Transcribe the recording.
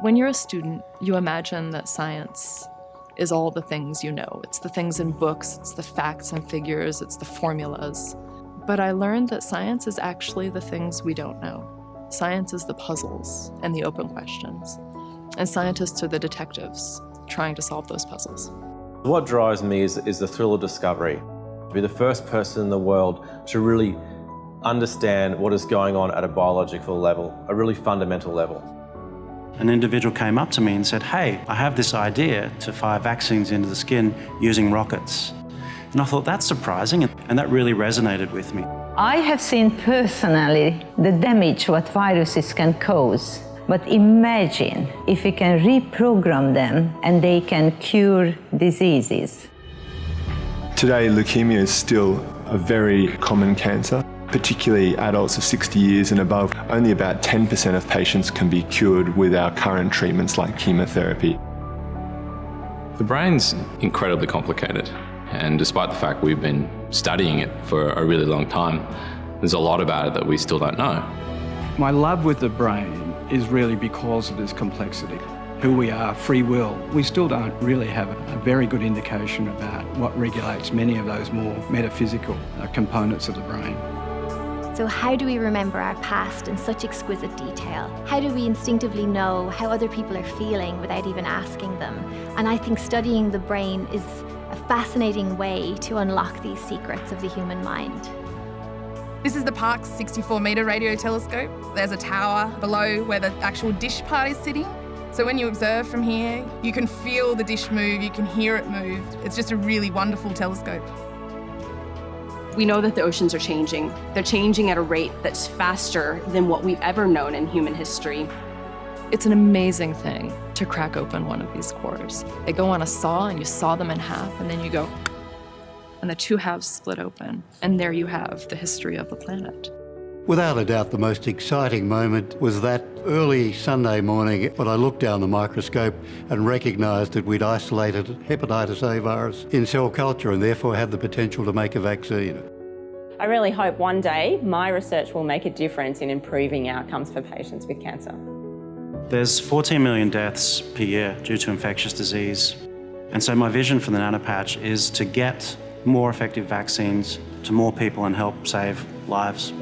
When you're a student, you imagine that science is all the things you know. It's the things in books, it's the facts and figures, it's the formulas. But I learned that science is actually the things we don't know. Science is the puzzles and the open questions. And scientists are the detectives trying to solve those puzzles. What drives me is, is the thrill of discovery. To be the first person in the world to really understand what is going on at a biological level, a really fundamental level. An individual came up to me and said, hey, I have this idea to fire vaccines into the skin using rockets. And I thought, that's surprising, and that really resonated with me. I have seen personally the damage what viruses can cause. But imagine if we can reprogram them and they can cure diseases. Today, leukemia is still a very common cancer particularly adults of 60 years and above, only about 10% of patients can be cured with our current treatments like chemotherapy. The brain's incredibly complicated and despite the fact we've been studying it for a really long time, there's a lot about it that we still don't know. My love with the brain is really because of this complexity. Who we are, free will, we still don't really have a very good indication about what regulates many of those more metaphysical uh, components of the brain. So how do we remember our past in such exquisite detail? How do we instinctively know how other people are feeling without even asking them? And I think studying the brain is a fascinating way to unlock these secrets of the human mind. This is the Parkes 64 metre radio telescope. There's a tower below where the actual dish part is sitting. So when you observe from here, you can feel the dish move, you can hear it move. It's just a really wonderful telescope. We know that the oceans are changing. They're changing at a rate that's faster than what we've ever known in human history. It's an amazing thing to crack open one of these cores. They go on a saw and you saw them in half and then you go, and the two halves split open. And there you have the history of the planet. Without a doubt, the most exciting moment was that early Sunday morning when I looked down the microscope and recognised that we'd isolated hepatitis A virus in cell culture and therefore had the potential to make a vaccine. I really hope one day my research will make a difference in improving outcomes for patients with cancer. There's 14 million deaths per year due to infectious disease. And so my vision for the nanopatch is to get more effective vaccines to more people and help save lives.